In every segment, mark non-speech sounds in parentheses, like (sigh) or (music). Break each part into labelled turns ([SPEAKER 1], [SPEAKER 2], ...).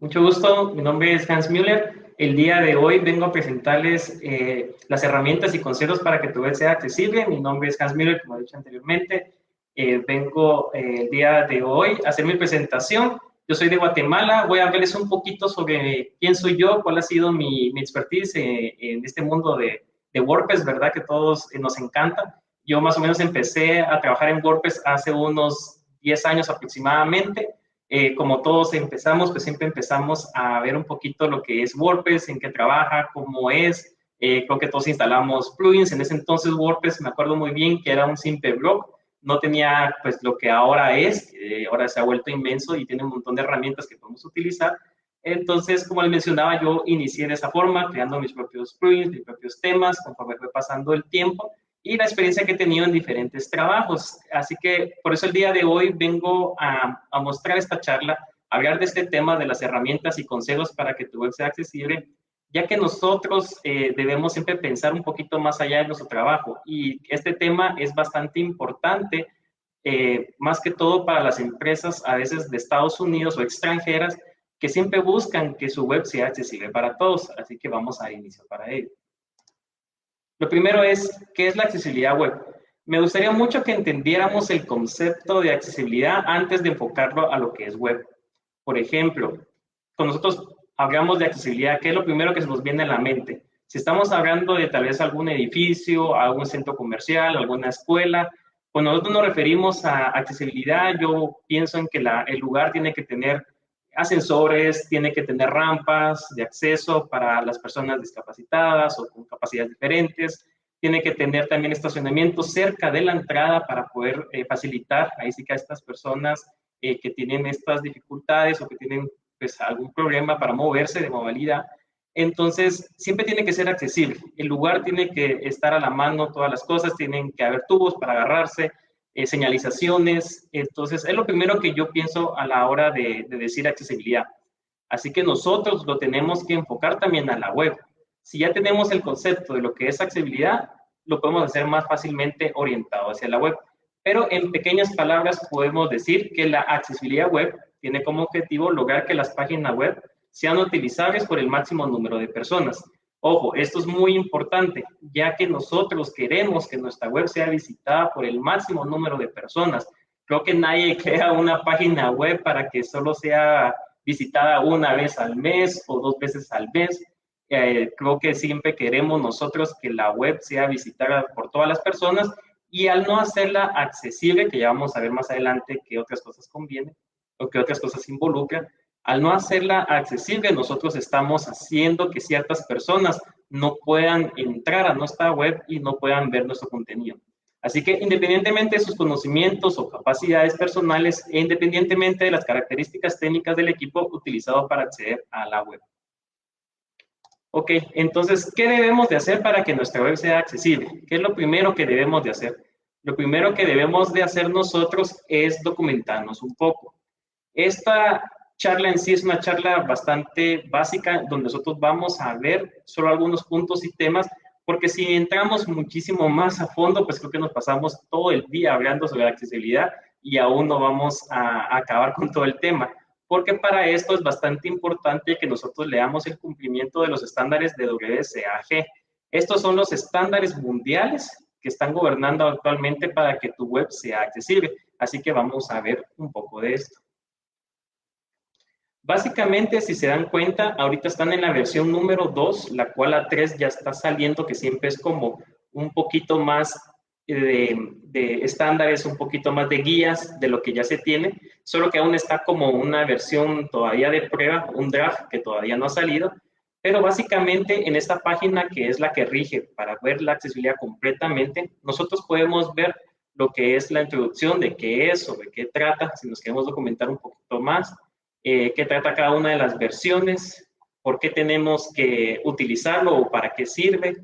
[SPEAKER 1] Mucho gusto, mi nombre es Hans Müller. El día de hoy vengo a presentarles eh, las herramientas y consejos para que tu web sea accesible. Mi nombre es Hans Müller, como he dicho anteriormente. Eh, vengo eh, el día de hoy a hacer mi presentación. Yo soy de Guatemala. Voy a hablarles un poquito sobre quién soy yo, cuál ha sido mi, mi expertise en este mundo de, de, WordPress, ¿verdad? Que todos nos encanta. Yo más o menos empecé a trabajar en WordPress hace unos 10 años aproximadamente. Eh, como todos empezamos, pues siempre empezamos a ver un poquito lo que es WordPress, en qué trabaja, cómo es. Eh, creo que todos instalamos plugins. En ese entonces WordPress, me acuerdo muy bien que era un simple blog. No tenía pues lo que ahora es. ahora se ha vuelto inmenso y tiene un montón de herramientas que podemos utilizar. Entonces, como les mencionaba, yo inicié de esa forma, creando mis propios plugins, mis propios temas, conforme fue pasando el tiempo y la experiencia que he tenido en diferentes trabajos. Así que por eso el día de hoy vengo a, mostrar esta charla, hablar de este tema de las herramientas y consejos para que tu web sea accesible, ya que nosotros eh, debemos siempre pensar un poquito más allá de nuestro trabajo y este tema es bastante importante, eh, más que todo para las empresas a veces de Estados Unidos o extranjeras que siempre buscan que su web sea accesible para todos, así que vamos a iniciar para ello. Lo primero es, ¿qué es la accesibilidad web? Me gustaría mucho que entendiéramos el concepto de accesibilidad antes de enfocarlo a lo que es web. Por ejemplo, cuando nosotros hablamos de accesibilidad, ¿qué es lo primero que se nos viene a la mente? Si estamos hablando de tal vez algún edificio, algún centro comercial, alguna escuela, cuando nosotros nos referimos a accesibilidad, yo pienso en que el lugar tiene que tener ascensores, tiene que tener rampas de acceso para las personas discapacitadas o con capacidades diferentes, tiene que tener también estacionamiento cerca de la entrada para poder eh, facilitar ahí sí que a estas personas eh, que tienen estas dificultades o que tienen pues algún problema para moverse de movilidad. Entonces, siempre tiene que ser accesible. El lugar tiene que estar a la mano, todas las cosas, tienen que haber tubos para agarrarse, eh, señalizaciones. Entonces, es lo primero que yo pienso a la hora de, decir accesibilidad. Así que nosotros lo tenemos que enfocar también a la web. Si ya tenemos el concepto de lo que es accesibilidad, lo podemos hacer más fácilmente orientado hacia la web. Pero en pequeñas palabras podemos decir que la accesibilidad web tiene como objetivo lograr que las páginas web sean utilizables por el máximo número de personas. Ojo, esto es muy importante, ya que nosotros queremos que nuestra web sea visitada por el máximo número de personas. Creo que nadie (laughs) crea una página web para que solo sea visitada una vez al mes o dos veces al mes. Eh, creo que siempre queremos nosotros que la web sea visitada por todas las personas y al no hacerla accesible, que ya vamos a ver más adelante qué otras cosas conviene o qué otras cosas involucran, al no hacerla accesible, nosotros estamos haciendo que ciertas personas no puedan entrar a nuestra web y no puedan ver nuestro contenido. Así que independientemente de sus conocimientos o capacidades personales e independientemente de las características técnicas del equipo utilizado para acceder a la web. Ok, entonces, ¿qué debemos de hacer para que nuestra web sea accesible? ¿Qué es lo primero que debemos de hacer? Lo primero que debemos de hacer nosotros es documentarnos un poco. Esta charla en sí es una charla bastante básica donde nosotros vamos a ver solo algunos puntos y temas, porque si entramos muchísimo más a fondo, pues creo que nos pasamos todo el día hablando sobre la accesibilidad y aún no vamos a, acabar con todo el tema, porque para esto es bastante importante que nosotros leamos el cumplimiento de los estándares de WCAG. Estos son los estándares mundiales que están gobernando actualmente para que tu web sea accesible. Así que vamos a ver un poco de esto. Básicamente, si se dan cuenta, ahorita están en la versión número 2, la cual la 3 ya está saliendo, que siempre es como un poquito más de, estándares, un poquito más de guías de lo que ya se tiene, solo que aún está como una versión todavía de prueba, un draft que todavía no ha salido, pero básicamente en esta página que es la que rige para ver la accesibilidad completamente, nosotros podemos ver lo que es la introducción de qué es, sobre qué trata, si nos queremos documentar un poquito más, eh, qué trata cada una de las versiones, por qué tenemos que utilizarlo o para qué sirve,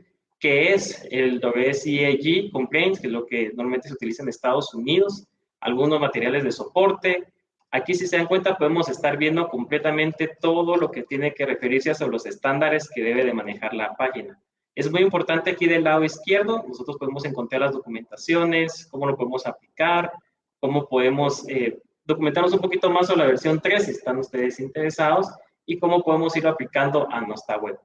[SPEAKER 1] qué es el WCAG Complaints, que es lo que normalmente se utiliza en Estados Unidos, algunos materiales de soporte, Aquí, si se dan cuenta, podemos estar viendo completamente todo lo que tiene que referirse a los estándares que debe de manejar la página. Es muy importante aquí del lado izquierdo, nosotros podemos encontrar las documentaciones, cómo lo podemos aplicar, cómo podemos eh, documentarnos un poquito más sobre la versión 3 si están ustedes interesados y cómo podemos ir aplicando a nuestra web.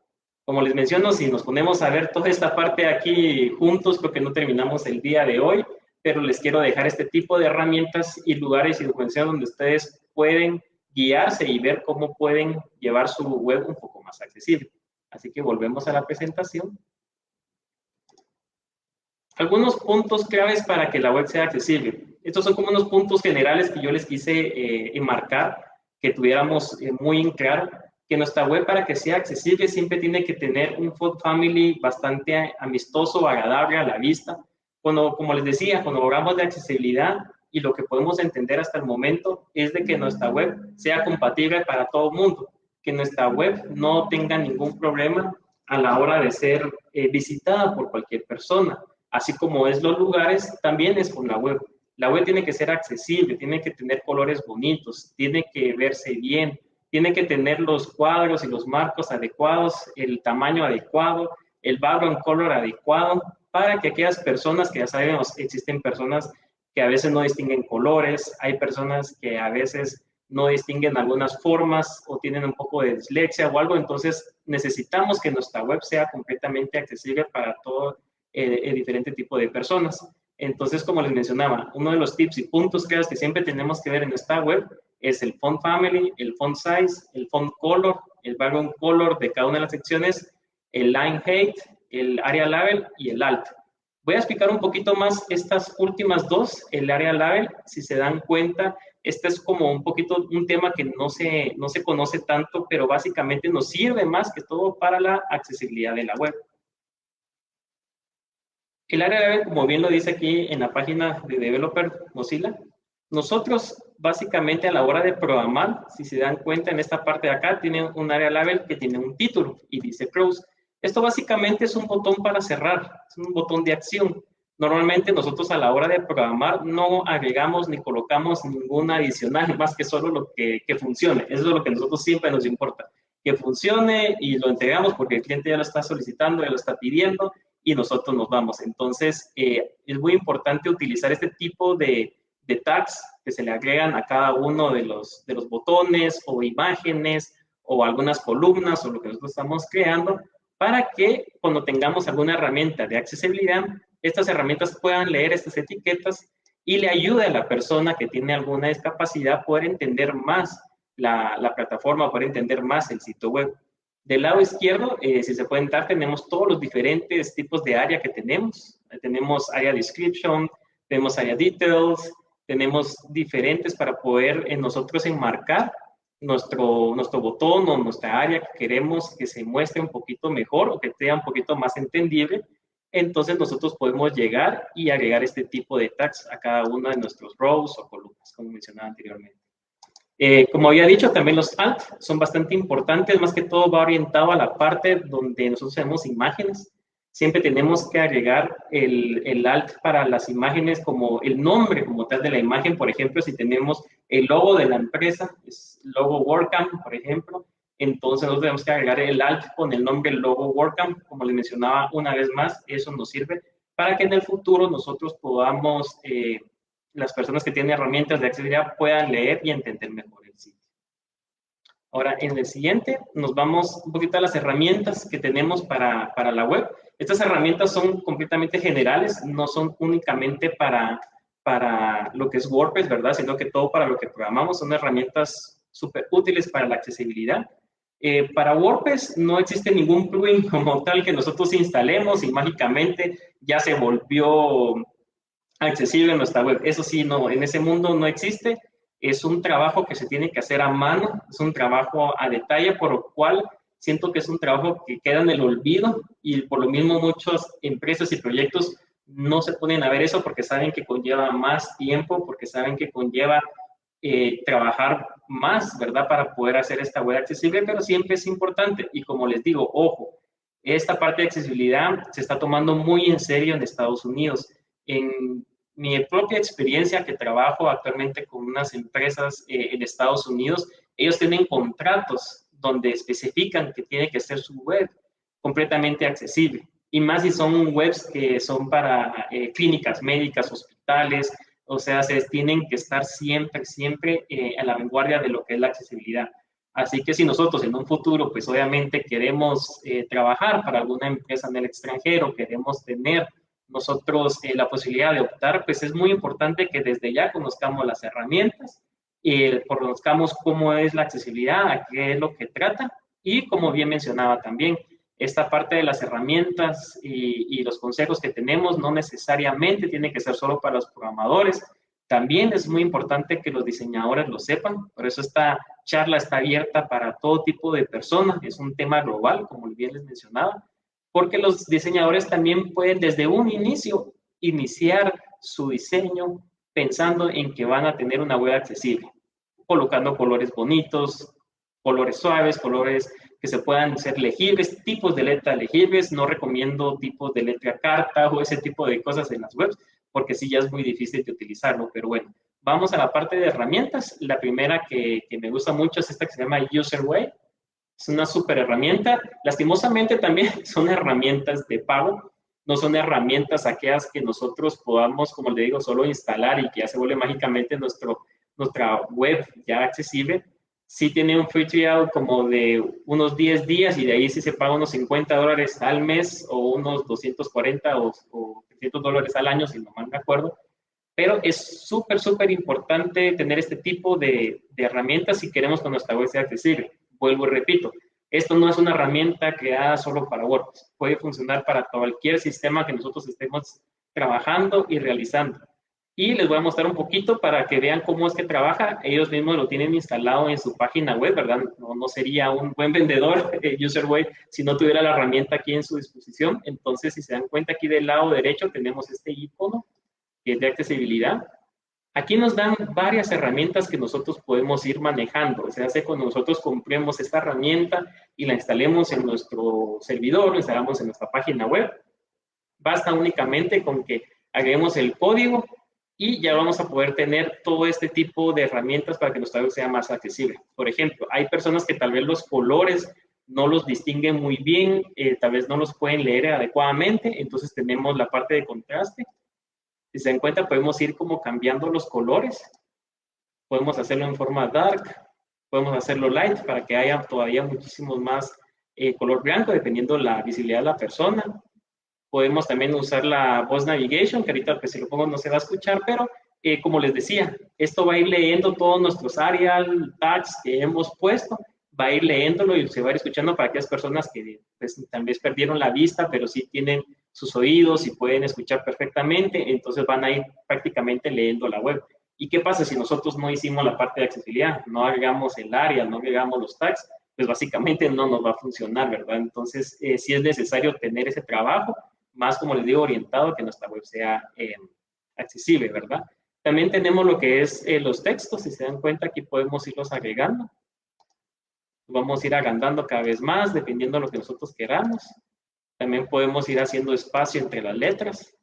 [SPEAKER 1] Como les menciono, si nos ponemos a ver toda esta parte aquí juntos, porque no terminamos el día de hoy, pero les quiero dejar este tipo de herramientas y lugares y documentación donde ustedes pueden guiarse y ver cómo pueden llevar su web un poco más accesible. Así que volvemos a la presentación. Algunos puntos claves para que la web sea accesible. Estos son como unos puntos generales que yo les quise eh, enmarcar, que tuviéramos eh, muy en claro, que nuestra web para que sea accesible siempre tiene que tener un font family bastante amistoso, agradable a la vista. Cuando, como les decía, cuando hablamos de accesibilidad y lo que podemos entender hasta el momento es de que nuestra web sea compatible para todo el mundo que nuestra web no tenga ningún problema a la hora de ser eh, visitada por cualquier persona. Así como es los lugares, también es con la web. La web tiene que ser accesible, tiene que tener colores bonitos, tiene que verse bien, tiene que tener los cuadros y los marcos adecuados, el tamaño adecuado, el background color adecuado, para que aquellas personas que ya sabemos, existen personas que a veces no distinguen colores, hay personas que a veces no distinguen algunas formas o tienen un poco de dislexia o algo, entonces necesitamos que nuestra web sea completamente accesible para todo el, eh, diferente tipo de personas. Entonces, como les mencionaba, uno de los tips y puntos que siempre tenemos que ver en esta web es el font family, el font size, el font color, el background color de cada una de las secciones, el line height, el area label y el alt. Voy a explicar un poquito más estas últimas dos, el area label, si se dan cuenta, este es como un poquito un tema que no se, no se conoce tanto, pero básicamente nos sirve más que todo para la accesibilidad de la web. El área web, como bien lo dice aquí en la página de Developer Mozilla, nosotros básicamente a la hora de programar, si se dan cuenta en esta parte de acá, tiene un área label que tiene un título y dice close. Esto básicamente es un botón para cerrar, es un botón de acción. Normalmente nosotros a la hora de programar no agregamos ni colocamos ninguna adicional, más que solo lo que, que funcione. Eso es lo que a nosotros siempre nos importa. Que funcione y lo entregamos porque el cliente ya lo está solicitando, ya lo está pidiendo y nosotros nos vamos. Entonces, eh, es muy importante utilizar este tipo de, tags que se le agregan a cada uno de los, de los botones o imágenes o algunas columnas o lo que nosotros estamos creando para que cuando tengamos alguna herramienta de accesibilidad estas herramientas puedan leer estas etiquetas y le ayude a la persona que tiene alguna discapacidad a poder entender más la, la plataforma, poder entender más el sitio web. Del lado izquierdo, eh, si se pueden dar, tenemos todos los diferentes tipos de área que tenemos. Tenemos área description, tenemos área details, tenemos diferentes para poder en nosotros enmarcar nuestro, nuestro botón o nuestra área que queremos que se muestre un poquito mejor o que sea un poquito más entendible entonces nosotros podemos llegar y agregar este tipo de tags a cada uno de nuestros rows o columnas, como mencionaba anteriormente. Eh, como había dicho, también los alt son bastante importantes, más que todo va orientado a la parte donde nosotros tenemos imágenes. Siempre tenemos que agregar el, el alt para las imágenes como el nombre como tal de la imagen. Por ejemplo, si tenemos el logo de la empresa, es logo WordCamp, por ejemplo, entonces nosotros tenemos que agregar el alt con el nombre logo WordCamp, como les mencionaba una vez más, eso nos sirve para que en el futuro nosotros podamos, eh, las personas que tienen herramientas de accesibilidad puedan leer y entender mejor el sitio. Ahora, en el siguiente nos vamos un poquito a las herramientas que tenemos para, para la web. Estas herramientas son completamente generales, no son únicamente para, para lo que es WordPress, ¿verdad? Sino que todo para lo que programamos son herramientas súper útiles para la accesibilidad. Eh, para WordPress no existe ningún plugin (laughs) como tal que nosotros instalemos y mágicamente ya se volvió accesible en nuestra web. Eso sí, no, en ese mundo no existe. Es un trabajo que se tiene que hacer a mano, es un trabajo a detalle, por lo cual siento que es un trabajo que queda en el olvido y por lo mismo muchas empresas y proyectos no se ponen a ver eso porque saben que conlleva más tiempo, porque saben que conlleva eh, trabajar más, ¿verdad? Para poder hacer esta web accesible, pero siempre es importante. Y como les digo, ojo, esta parte de accesibilidad se está tomando muy en serio en Estados Unidos. En mi propia experiencia que trabajo actualmente con unas empresas eh, en Estados Unidos, ellos tienen contratos donde especifican que tiene que ser su web completamente accesible. Y más si son webs que son para eh, clínicas médicas, hospitales, o sea, se tienen que estar siempre, siempre eh, a la vanguardia de lo que es la accesibilidad. Así que si nosotros en un futuro, pues obviamente queremos trabajar para alguna empresa en el extranjero, queremos tener nosotros eh, la posibilidad de optar, pues es muy importante que desde ya conozcamos las herramientas, y conozcamos cómo es la accesibilidad, a qué es lo que trata y como bien mencionaba también, esta parte de las herramientas y, y, los consejos que tenemos no necesariamente tiene que ser solo para los programadores, también es muy importante que los diseñadores lo sepan, por eso esta charla está abierta para todo tipo de personas, es un tema global, como bien les mencionaba, porque los diseñadores también pueden desde un inicio iniciar su diseño pensando en que van a tener una web accesible, colocando colores bonitos, colores suaves, colores que se puedan ser legibles, tipos de letra legibles. No recomiendo tipos de letra carta o ese tipo de cosas en las webs, porque sí ya es muy difícil de utilizarlo. Pero bueno, vamos a la parte de herramientas. La primera que, que me gusta mucho es esta que se llama UserWay es una super herramienta. Lastimosamente también (laughs) son herramientas de pago, no son herramientas aquellas que nosotros podamos, como le digo, solo instalar y que ya se vuelve mágicamente nuestro, nuestra web ya accesible. Sí tiene un free trial como de unos 10 días y de ahí sí se paga unos 50 dólares al mes o unos 240 o, o 300 dólares al año, si no mal me acuerdo. Pero es súper, súper importante tener este tipo de, de herramientas si queremos que nuestra web sea accesible vuelvo y repito, esto no es una herramienta creada solo para WordPress, puede funcionar para cualquier sistema que nosotros estemos trabajando y realizando. Y les voy a mostrar un poquito para que vean cómo es que trabaja. Ellos mismos lo tienen instalado en su página web, ¿verdad? No, no sería un buen vendedor, (laughs) eh, si no tuviera la herramienta aquí en su disposición. Entonces, si se dan cuenta, aquí del lado derecho tenemos este icono, que es de accesibilidad. Aquí nos dan varias herramientas que nosotros podemos ir manejando. O sea, hace cuando nosotros compremos esta herramienta y la instalemos en nuestro servidor, la instalamos en nuestra página web. Basta únicamente con que agreguemos el código y ya vamos a poder tener todo este tipo de herramientas para que nuestra web sea más accesible. Por ejemplo, hay personas que tal vez los colores no los distinguen muy bien, eh, tal vez no los pueden leer adecuadamente, entonces tenemos la parte de contraste si se dan cuenta, podemos ir como cambiando los colores. Podemos hacerlo en forma dark, podemos hacerlo light para que haya todavía muchísimo más eh, color blanco, dependiendo la visibilidad de la persona. Podemos también usar la voice navigation, que ahorita pues, si lo pongo no se va a escuchar, pero eh, como les decía, esto va a ir leyendo todos nuestros Arial tags que hemos puesto, va a ir leyéndolo y se va a ir escuchando para aquellas personas que pues, tal vez perdieron la vista, pero sí tienen sus oídos y pueden escuchar perfectamente, entonces van a ir prácticamente leyendo la web. ¿Y qué pasa si nosotros no hicimos la parte de accesibilidad? No agregamos el área, no agregamos los tags, pues básicamente no nos va a funcionar, ¿verdad? Entonces, eh, sí es necesario tener ese trabajo, más como les digo, orientado a que nuestra web sea eh, accesible, ¿verdad? También tenemos lo que es eh, los textos, si se dan cuenta, aquí podemos irlos agregando. Vamos a ir agrandando cada vez más, dependiendo de lo que nosotros queramos. También podemos ir haciendo espacio entre las letras.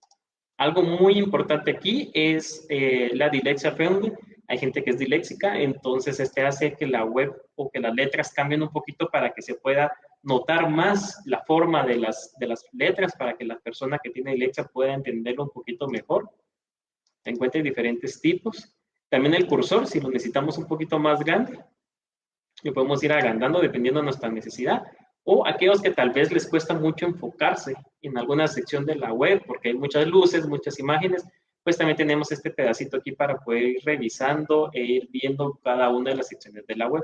[SPEAKER 1] Algo muy importante aquí es eh, la dilexia friendly. Hay gente que es diléxica, entonces este hace que la web o que las letras cambien un poquito para que se pueda notar más la forma de las, de las letras para que la persona que tiene dilexia pueda entenderlo un poquito mejor. Se diferentes tipos. También el cursor, si lo necesitamos un poquito más grande, lo podemos ir agrandando dependiendo de nuestra necesidad o aquellos que tal vez les cuesta mucho enfocarse en alguna sección de la web porque hay muchas luces, muchas imágenes, pues también tenemos este pedacito aquí para poder ir revisando e ir viendo cada una de las secciones de la web.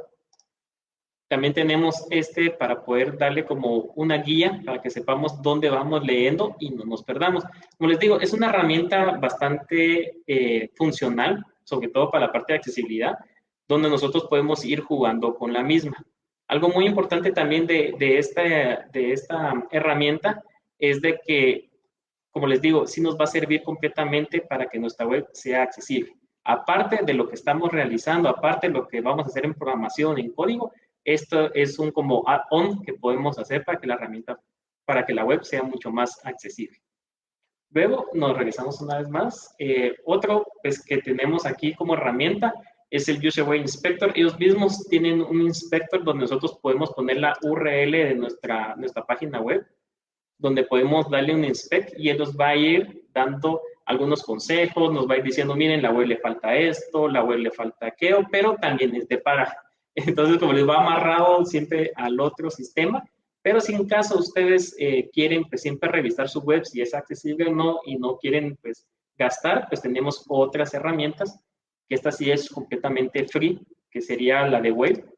[SPEAKER 1] También tenemos este para poder darle como una guía para que sepamos dónde vamos leyendo y no nos perdamos. Como les digo, es una herramienta bastante eh, funcional, sobre todo para la parte de accesibilidad, donde nosotros podemos ir jugando con la misma. Algo muy importante también de, de, esta, de esta herramienta es de que, como les digo, sí nos va a servir completamente para que nuestra web sea accesible. Aparte de lo que estamos realizando, aparte de lo que vamos a hacer en programación, en código, esto es un como add-on que podemos hacer para que la herramienta, para que la web sea mucho más accesible. Luego nos regresamos una vez más. Eh, otro pues, que tenemos aquí como herramienta es el User Inspector. Ellos mismos tienen un inspector donde nosotros podemos poner la URL de nuestra, nuestra página web, donde podemos darle un inspect y él nos va a ir dando algunos consejos, nos va a ir diciendo, miren, la web le falta esto, la web le falta aquello, pero también es de paga. (laughs) Entonces, como les va amarrado siempre al otro sistema, pero si en caso ustedes eh, quieren pues siempre revisar su web si es accesible o no y no quieren pues gastar, pues tenemos otras herramientas, esta sí es completamente free, que sería la de web.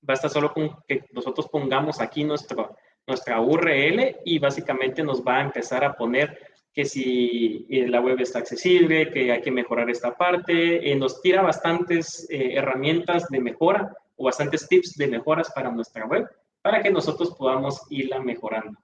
[SPEAKER 1] Basta solo con que nosotros pongamos aquí nuestro, nuestra URL y básicamente nos va a empezar a poner que si eh, la web está accesible, que hay que mejorar esta parte. Eh, nos tira bastantes herramientas de mejora o bastantes tips de mejoras para nuestra web para que nosotros podamos irla mejorando.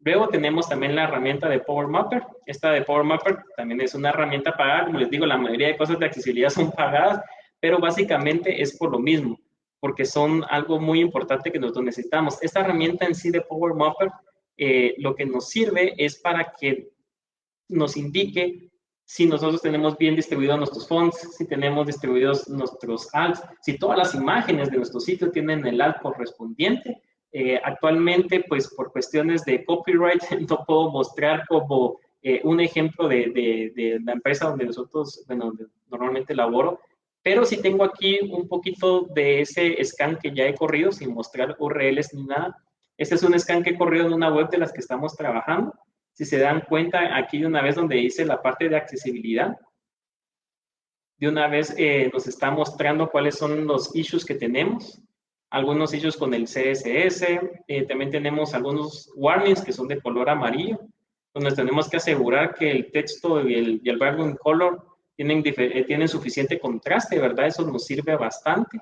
[SPEAKER 1] Luego tenemos también la herramienta de Power Mapper. Esta de Power Mapper también es una herramienta pagada. Como les digo, la mayoría de cosas de accesibilidad son pagadas, pero básicamente es por lo mismo, porque son algo muy importante que nosotros necesitamos. Esta herramienta en sí de Power Mapper eh, lo que nos sirve es para que nos indique si nosotros tenemos bien distribuidos nuestros fonts, si tenemos distribuidos nuestros alts, si todas las imágenes de nuestro sitio tienen el alt correspondiente. Eh, actualmente, pues por cuestiones de copyright, (laughs) no puedo mostrar como eh, un ejemplo de, de, la empresa donde nosotros, bueno, donde normalmente laboro, pero si tengo aquí un poquito de ese scan que ya he corrido sin mostrar URLs ni nada. Este es un scan que he corrido en una web de las que estamos trabajando. Si se dan cuenta, aquí de una vez donde dice la parte de accesibilidad, de una vez eh, nos está mostrando cuáles son los issues que tenemos. Algunos issues con el CSS, eh, también tenemos algunos warnings que son de color amarillo, donde tenemos que asegurar que el texto y el, y el background color tienen, eh, tienen suficiente contraste, ¿verdad? Eso nos sirve bastante.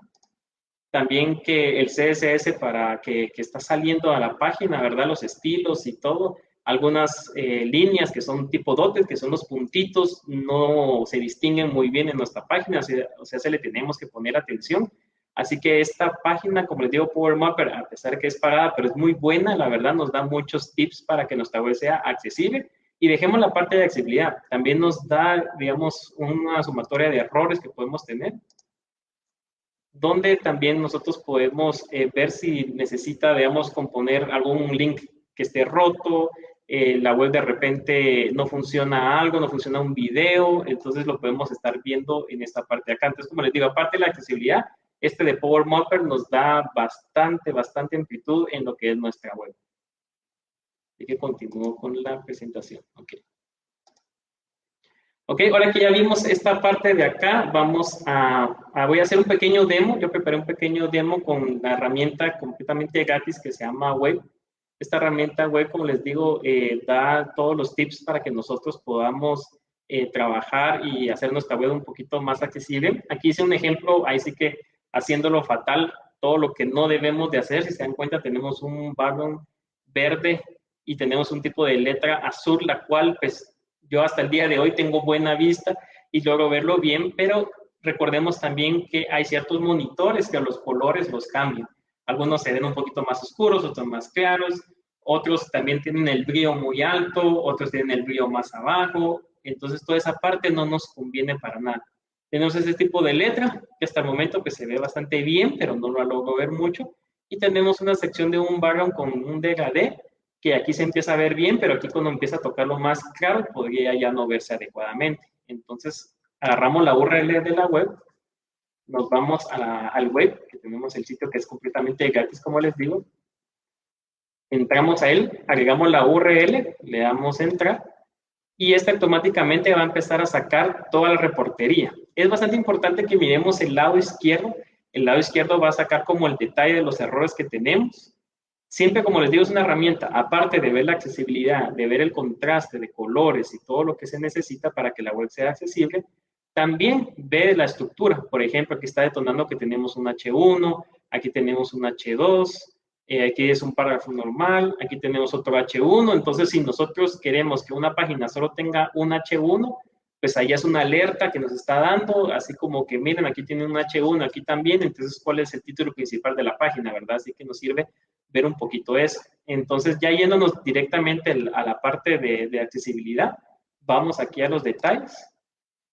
[SPEAKER 1] También que el CSS para que, que está saliendo a la página, ¿verdad? Los estilos y todo, algunas eh, líneas que son tipo dotes, que son los puntitos, no se distinguen muy bien en nuestra página, o sea, se le tenemos que poner atención. Así que esta página, como les digo, Power Mapper, a pesar que es pagada, pero es muy buena, la verdad nos da muchos tips para que nuestra web sea accesible. Y dejemos la parte de accesibilidad. También nos da, digamos, una sumatoria de errores que podemos tener, donde también nosotros podemos eh, ver si necesita, digamos, componer algún link que esté roto, eh, la web de repente no funciona algo, no funciona un video, entonces lo podemos estar viendo en esta parte de acá. Entonces, como les digo, aparte de la accesibilidad, este de Power Mapper nos da bastante, bastante amplitud en lo que es nuestra web. Así que continúo con la presentación. Ok. Ok, ahora que ya vimos esta parte de acá, vamos a, a, voy a hacer un pequeño demo. Yo preparé un pequeño demo con la herramienta completamente gratis que se llama Web esta herramienta web, como les digo, eh, da todos los tips para que nosotros podamos eh, trabajar y hacer nuestra web un poquito más accesible. Aquí hice un ejemplo, ahí sí que haciéndolo fatal, todo lo que no debemos de hacer. Si se dan cuenta, tenemos un background verde y tenemos un tipo de letra azul, la cual pues yo hasta el día de hoy tengo buena vista y logro verlo bien, pero recordemos también que hay ciertos monitores que los colores los cambian. Algunos se ven un poquito más oscuros, otros más claros, otros también tienen el brillo muy alto, otros tienen el brillo más abajo, entonces toda esa parte no nos conviene para nada. Tenemos ese tipo de letra que hasta el momento que se ve bastante bien, pero no lo logro ver mucho. Y tenemos una sección de un background con un degradé, que aquí se empieza a ver bien, pero aquí cuando empieza a tocarlo más claro, podría ya no verse adecuadamente. Entonces, agarramos la URL de la web, nos vamos al web, que tenemos el sitio que es completamente gratis, como les digo. Entramos a él, agregamos la URL, le damos entrar y este automáticamente va a empezar a sacar toda la reportería. Es bastante importante que miremos el lado izquierdo. El lado izquierdo va a sacar como el detalle de los errores que tenemos. Siempre, como les digo, es una herramienta, aparte de ver la accesibilidad, de ver el contraste de colores y todo lo que se necesita para que la web sea accesible, también ve la estructura. Por ejemplo, aquí está detonando que tenemos un H1, aquí tenemos un H2, eh, aquí es un párrafo normal, aquí tenemos otro H1. Entonces, si nosotros queremos que una página solo tenga un H1, pues ahí es una alerta que nos está dando, así como que miren, aquí tiene un H1, aquí también, entonces cuál es el título principal de la página, ¿verdad? Así que nos sirve ver un poquito eso. Entonces, ya yéndonos directamente a la parte de, accesibilidad, vamos aquí a los detalles.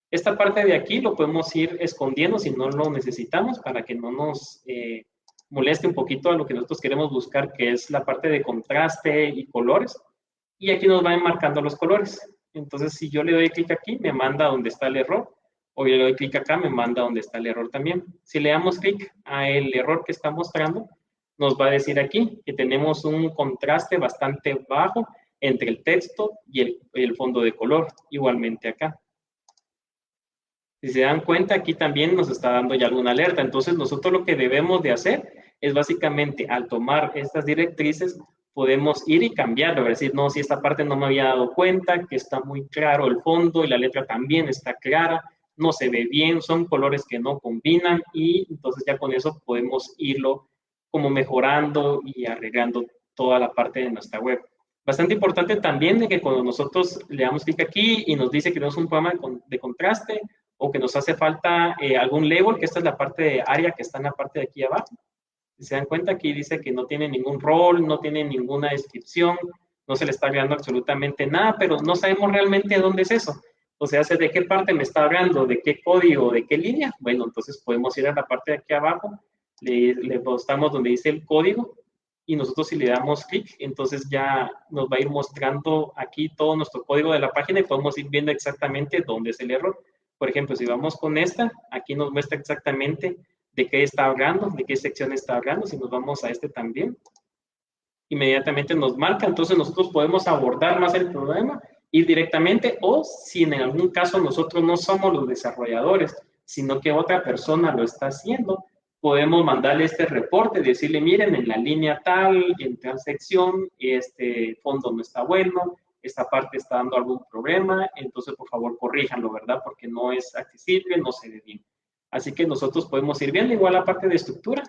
[SPEAKER 1] Esta parte de aquí lo podemos ir escondiendo si no lo necesitamos para que no nos eh, moleste un poquito a lo que nosotros queremos buscar, que es la parte de contraste y colores. Y aquí nos van marcando los colores. Entonces, si yo le doy clic aquí, me manda donde está el error. O yo le doy clic acá, me manda donde está el error también. Si le damos clic a el error que está mostrando, nos va a decir aquí que tenemos un contraste bastante bajo entre el texto y el, fondo de color, igualmente acá. Si se dan cuenta, aquí también nos está dando ya alguna alerta. Entonces, nosotros lo que debemos de hacer es básicamente, al tomar estas directrices, podemos ir y cambiarlo, decir, no, si esta parte no me había dado cuenta, que está muy claro el fondo y la letra también está clara, no se ve bien, son colores que no combinan y entonces ya con eso podemos irlo como mejorando y arreglando toda la parte de nuestra web. Bastante importante también de que cuando nosotros le damos clic aquí y nos dice que tenemos un programa de contraste o que nos hace falta eh, algún label, que esta es la parte de área que está en la parte de aquí abajo. Se dan cuenta, aquí dice que no tiene ningún rol, no tiene ninguna descripción, no se le está agregando absolutamente nada, pero no sabemos realmente dónde es eso. O sea, de qué parte me está hablando, de qué código, de qué línea. Bueno, entonces podemos ir a la parte de aquí abajo le, le postamos donde dice el código y nosotros si le damos clic, entonces ya nos va a ir mostrando aquí todo nuestro código de la página y podemos ir viendo exactamente dónde es el error. Por ejemplo, si vamos con esta, aquí nos muestra exactamente de qué está hablando, de qué sección está hablando. Si nos vamos a este también, inmediatamente nos marca. Entonces nosotros podemos abordar más el problema, ir directamente o si en algún caso nosotros no somos los desarrolladores, sino que otra persona lo está haciendo, podemos mandarle este reporte, decirle, miren, en la línea tal, en tal sección, este fondo no está bueno, esta parte está dando algún problema, entonces por favor corríjanlo, ¿verdad? Porque no es accesible, no se ve bien. Así que nosotros podemos ir viendo igual la parte de estructura.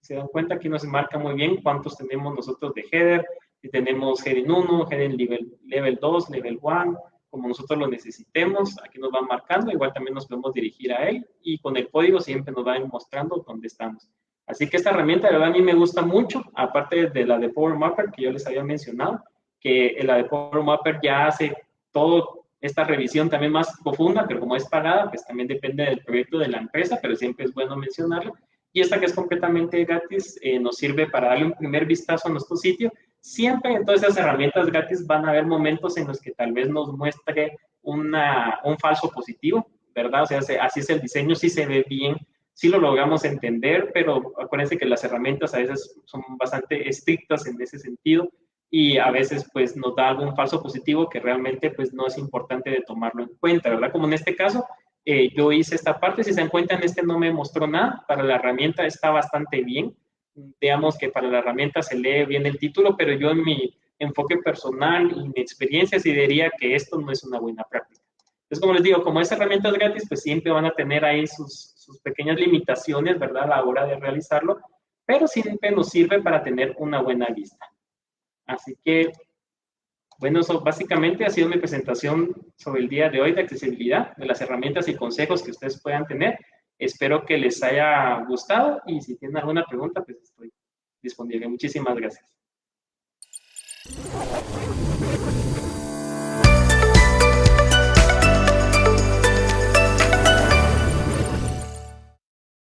[SPEAKER 1] Se dan cuenta aquí nos marca muy bien cuántos tenemos nosotros de header, si tenemos heading 1, heading level, level 2, level 1, como nosotros lo necesitemos, aquí nos van marcando, igual también nos podemos dirigir a él y con el código siempre nos va mostrando dónde estamos. Así que esta herramienta, de verdad, a mí me gusta mucho, aparte de la de Power Mapper que yo les había mencionado, que la de Power Mapper ya hace todo esta revisión también más profunda, pero como es pagada, pues también depende del proyecto de la empresa, pero siempre es bueno mencionarlo. Y esta que es completamente gratis eh, nos sirve para darle un primer vistazo a nuestro sitio Siempre en todas esas herramientas gratis van a haber momentos en los que tal vez nos muestre una, un falso positivo, ¿verdad? O sea, así es el diseño, sí se ve bien, sí lo logramos entender, pero acuérdense que las herramientas a veces son bastante estrictas en ese sentido y a veces pues nos da algún falso positivo que realmente pues no es importante de tomarlo en cuenta, ¿verdad? Como en este caso, eh, yo hice esta parte, si se dan cuenta en este no me mostró nada, para la herramienta está bastante bien, veamos que para la herramienta se lee bien el título, pero yo en mi enfoque personal y mi experiencia sí diría que esto no es una buena práctica. Entonces, como les digo, como es herramientas gratis, pues siempre van a tener ahí sus, sus pequeñas limitaciones, ¿verdad? A la hora de realizarlo, pero siempre nos sirve para tener una buena vista. Así que, bueno, eso básicamente ha sido mi presentación sobre el día de hoy de accesibilidad, de las herramientas y consejos que ustedes puedan tener. Espero que les haya gustado y si tienen alguna pregunta, pues estoy disponible. Muchísimas gracias.